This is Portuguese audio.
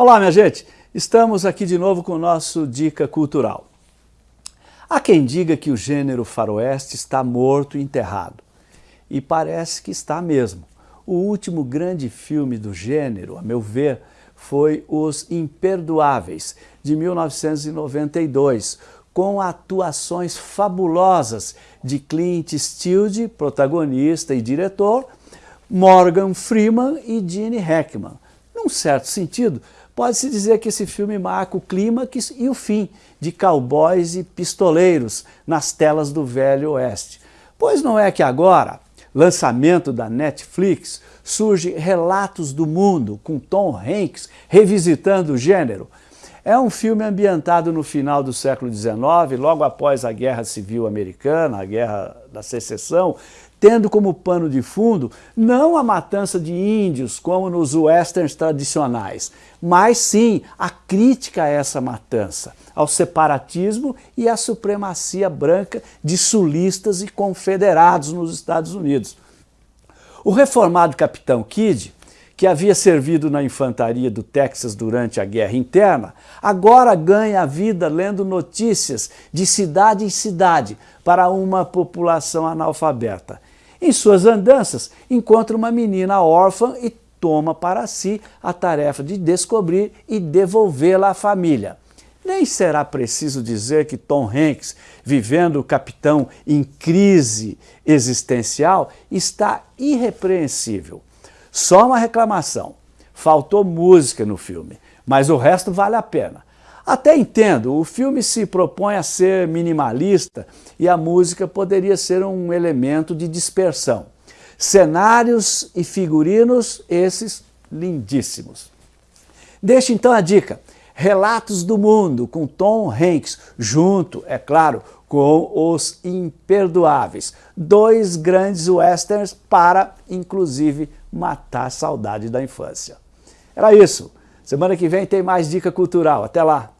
Olá, minha gente! Estamos aqui de novo com o nosso Dica Cultural. Há quem diga que o gênero faroeste está morto e enterrado. E parece que está mesmo. O último grande filme do gênero, a meu ver, foi Os Imperdoáveis, de 1992, com atuações fabulosas de Clint Eastwood, protagonista e diretor, Morgan Freeman e Gene Hackman. Num certo sentido, pode-se dizer que esse filme marca o clímax e o fim de cowboys e pistoleiros nas telas do Velho Oeste. Pois não é que agora, lançamento da Netflix, surge Relatos do Mundo, com Tom Hanks revisitando o gênero. É um filme ambientado no final do século XIX, logo após a Guerra Civil Americana, a Guerra da Secessão, tendo como pano de fundo não a matança de índios, como nos westerns tradicionais, mas sim a crítica a essa matança, ao separatismo e à supremacia branca de sulistas e confederados nos Estados Unidos. O reformado capitão Kidd que havia servido na infantaria do Texas durante a guerra interna, agora ganha a vida lendo notícias de cidade em cidade para uma população analfabeta. Em suas andanças, encontra uma menina órfã e toma para si a tarefa de descobrir e devolvê-la à família. Nem será preciso dizer que Tom Hanks, vivendo o capitão em crise existencial, está irrepreensível. Só uma reclamação, faltou música no filme, mas o resto vale a pena. Até entendo, o filme se propõe a ser minimalista e a música poderia ser um elemento de dispersão. Cenários e figurinos, esses lindíssimos. Deixe então a dica, Relatos do Mundo, com Tom Hanks, junto, é claro, com Os Imperdoáveis. Dois grandes westerns para, inclusive, matar a saudade da infância. Era isso. Semana que vem tem mais dica cultural. Até lá!